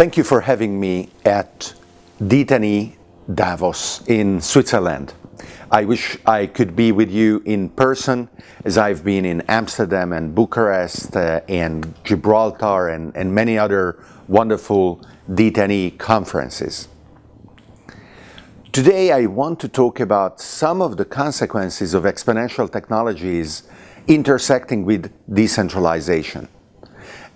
Thank you for having me at D10E Davos in Switzerland. I wish I could be with you in person as I've been in Amsterdam and Bucharest uh, and Gibraltar and, and many other wonderful D10E conferences. Today I want to talk about some of the consequences of exponential technologies intersecting with decentralization.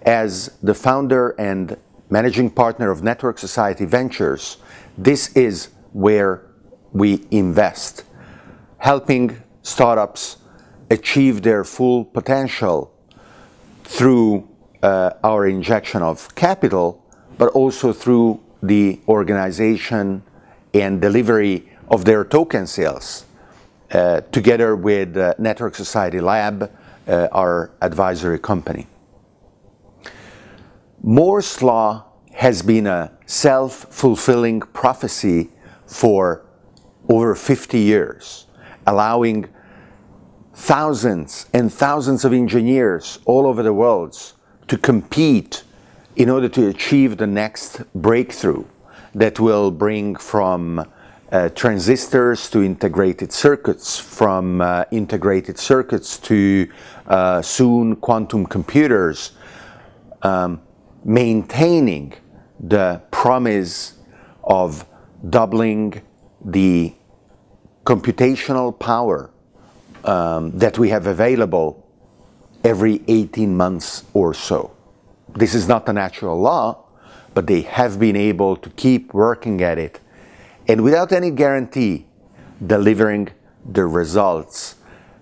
As the founder and managing partner of Network Society Ventures, this is where we invest helping startups achieve their full potential through uh, our injection of capital, but also through the organization and delivery of their token sales, uh, together with uh, Network Society Lab, uh, our advisory company. Moore's Law has been a self-fulfilling prophecy for over 50 years allowing thousands and thousands of engineers all over the world to compete in order to achieve the next breakthrough that will bring from uh, transistors to integrated circuits, from uh, integrated circuits to uh, soon quantum computers, um, maintaining the promise of doubling the computational power um, that we have available every 18 months or so. This is not a natural law, but they have been able to keep working at it and without any guarantee delivering the results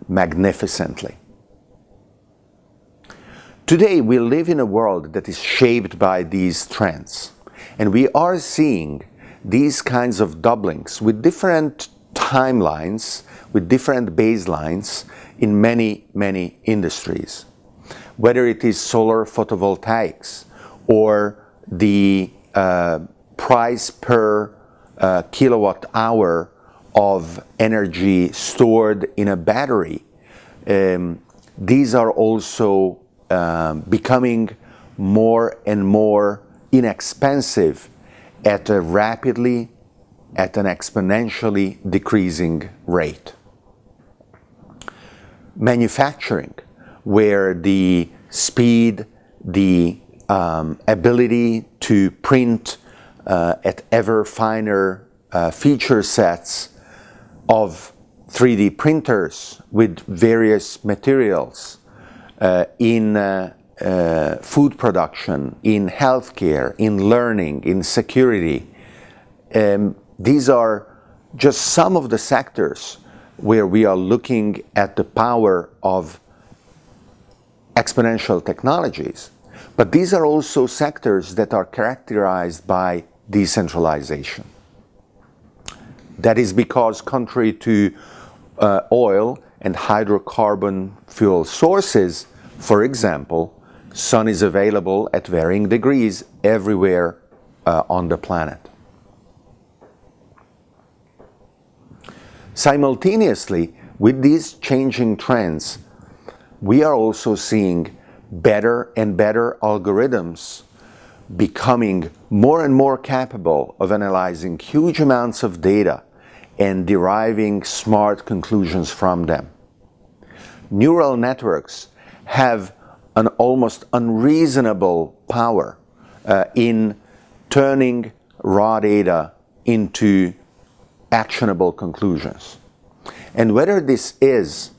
magnificently. Today we live in a world that is shaped by these trends and we are seeing these kinds of doublings with different timelines with different baselines in many, many industries. Whether it is solar photovoltaics or the uh, price per uh, kilowatt hour of energy stored in a battery, um, these are also um, becoming more and more inexpensive at a rapidly at an exponentially decreasing rate. Manufacturing, where the speed, the um, ability to print uh, at ever finer uh, feature sets of 3D printers with various materials in uh, uh, food production, in healthcare, in learning, in security, um, these are just some of the sectors where we are looking at the power of exponential technologies. But these are also sectors that are characterized by decentralization. That is because contrary to uh, oil and hydrocarbon fuel sources, for example, sun is available at varying degrees everywhere uh, on the planet. Simultaneously, with these changing trends, we are also seeing better and better algorithms becoming more and more capable of analyzing huge amounts of data and deriving smart conclusions from them. Neural networks have an almost unreasonable power uh, in turning raw data into actionable conclusions. And whether this is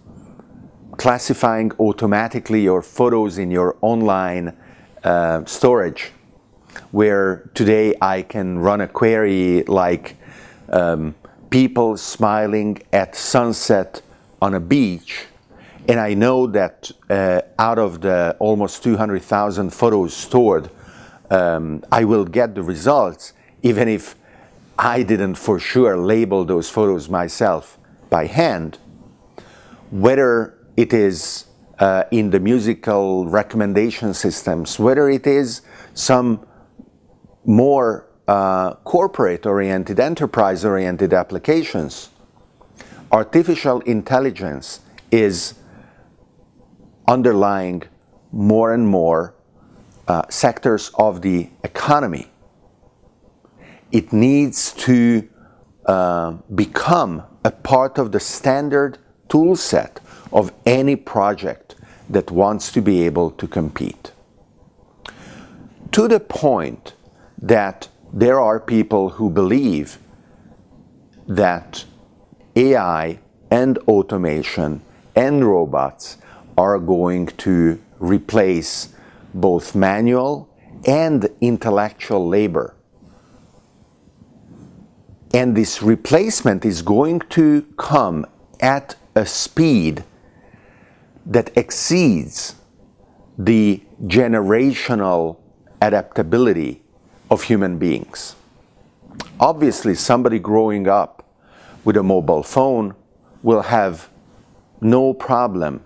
classifying automatically your photos in your online uh, storage, where today I can run a query like um, people smiling at sunset on a beach, and I know that uh, out of the almost 200,000 photos stored, um, I will get the results, even if I didn't for sure label those photos myself by hand, whether it is uh, in the musical recommendation systems, whether it is some more uh, corporate-oriented, enterprise-oriented applications, artificial intelligence is underlying more and more uh, sectors of the economy it needs to uh, become a part of the standard tool set of any project that wants to be able to compete. To the point that there are people who believe that AI and automation and robots are going to replace both manual and intellectual labor. And this replacement is going to come at a speed that exceeds the generational adaptability of human beings. Obviously, somebody growing up with a mobile phone will have no problem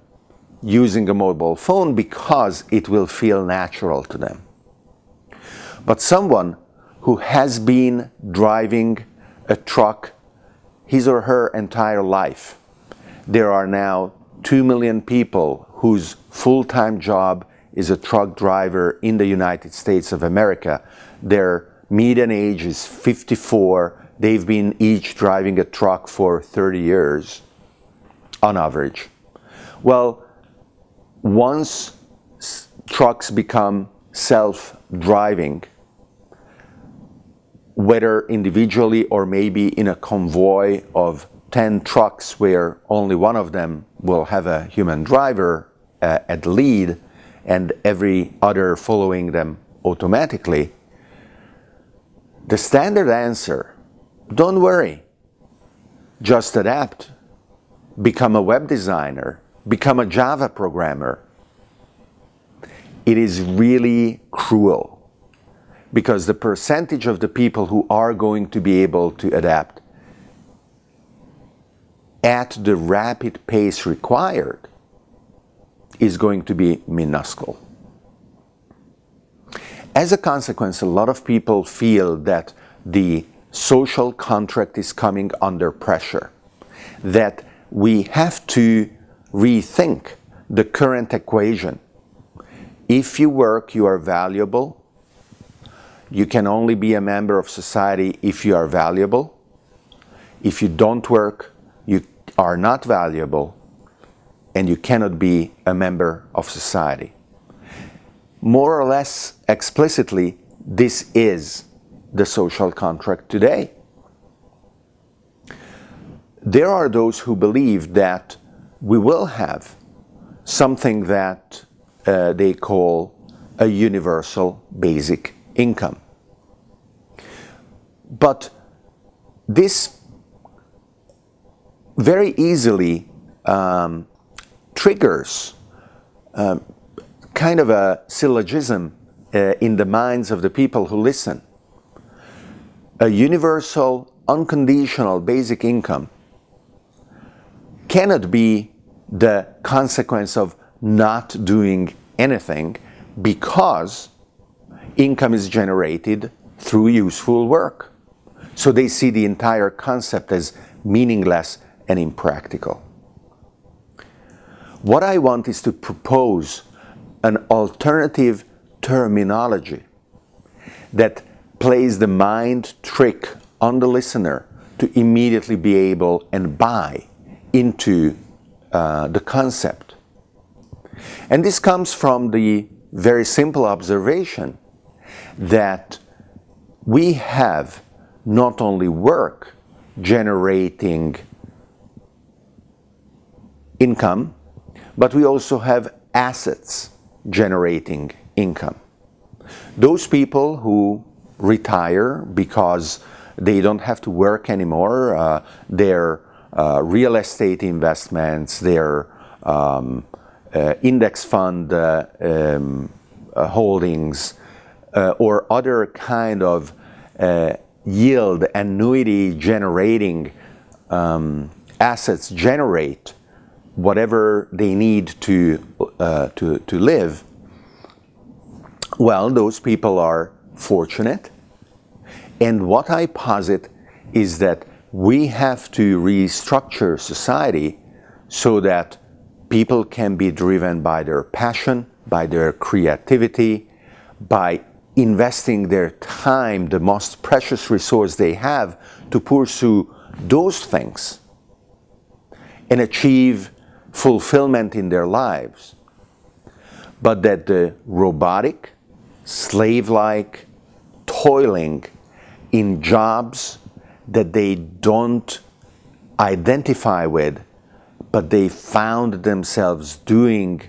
using a mobile phone because it will feel natural to them. But someone who has been driving a truck his or her entire life, there are now 2 million people whose full-time job is a truck driver in the United States of America. Their median age is 54. They've been each driving a truck for 30 years on average. Well, once trucks become self-driving, whether individually or maybe in a convoy of 10 trucks where only one of them will have a human driver uh, at the lead and every other following them automatically, the standard answer, don't worry, just adapt, become a web designer, become a Java programmer. It is really cruel because the percentage of the people who are going to be able to adapt at the rapid pace required is going to be minuscule. As a consequence, a lot of people feel that the social contract is coming under pressure, that we have to rethink the current equation. If you work, you are valuable. You can only be a member of society if you are valuable. If you don't work, you are not valuable and you cannot be a member of society. More or less explicitly, this is the social contract today. There are those who believe that we will have something that uh, they call a universal basic income. But this very easily um, triggers um, kind of a syllogism uh, in the minds of the people who listen. A universal, unconditional basic income cannot be the consequence of not doing anything because income is generated through useful work. So they see the entire concept as meaningless and impractical. What I want is to propose an alternative terminology that plays the mind trick on the listener to immediately be able and buy into uh, the concept. And this comes from the very simple observation that we have not only work generating income, but we also have assets generating income. Those people who retire because they don't have to work anymore, uh, their uh, real estate investments, their um, uh, index fund uh, um, uh, holdings, or other kind of yield annuity generating um, assets generate whatever they need to, to, to live, well, those people are fortunate. And what I posit is that we have to restructure society so that people can be driven by their passion, by their creativity, by investing their time, the most precious resource they have, to pursue those things and achieve fulfillment in their lives. But that the robotic, slave-like, toiling in jobs that they don't identify with, but they found themselves doing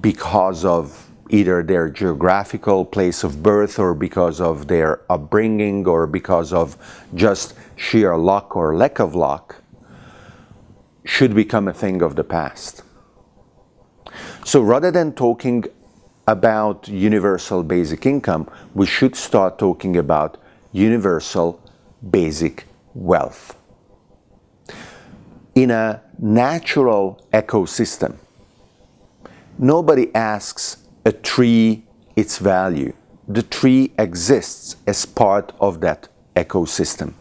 because of either their geographical place of birth or because of their upbringing or because of just sheer luck or lack of luck should become a thing of the past. So rather than talking about universal basic income, we should start talking about universal basic wealth. In a natural ecosystem, nobody asks a tree its value. The tree exists as part of that ecosystem.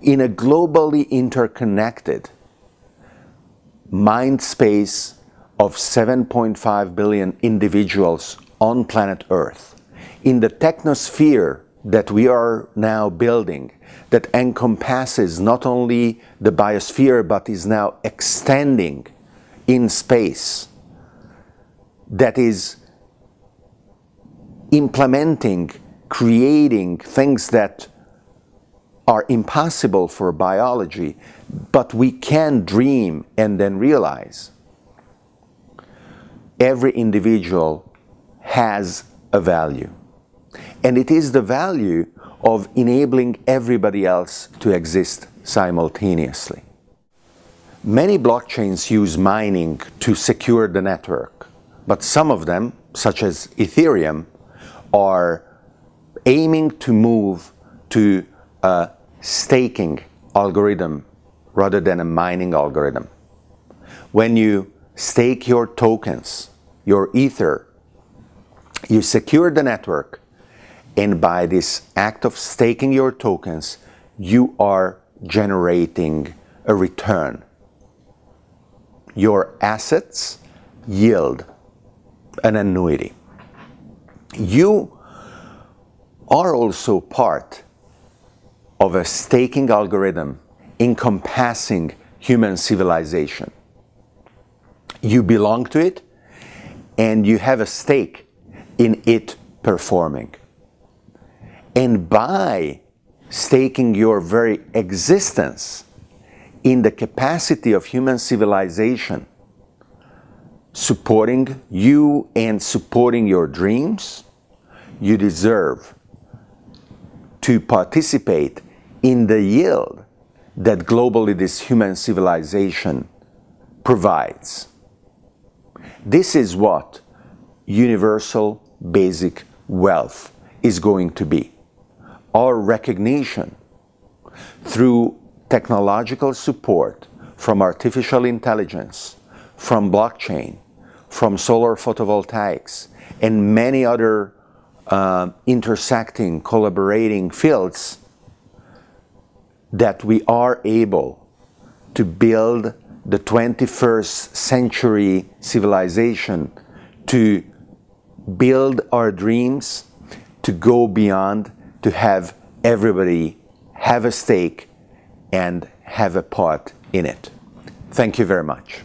In a globally interconnected mind space of 7.5 billion individuals on planet Earth, in the technosphere that we are now building, that encompasses not only the biosphere but is now extending in space, that is implementing, creating things that are impossible for biology, but we can dream and then realize. Every individual has a value. And it is the value of enabling everybody else to exist simultaneously. Many blockchains use mining to secure the network. But some of them, such as Ethereum, are aiming to move to a staking algorithm rather than a mining algorithm. When you stake your tokens, your Ether, you secure the network and by this act of staking your tokens, you are generating a return. Your assets yield an annuity. You are also part of a staking algorithm encompassing human civilization. You belong to it and you have a stake in it performing. And by staking your very existence in the capacity of human civilization supporting you and supporting your dreams, you deserve to participate in the yield that globally this human civilization provides. This is what universal basic wealth is going to be. Our recognition through technological support from artificial intelligence, from blockchain, from solar photovoltaics and many other uh, intersecting, collaborating fields that we are able to build the 21st century civilization to build our dreams, to go beyond, to have everybody have a stake and have a part in it. Thank you very much.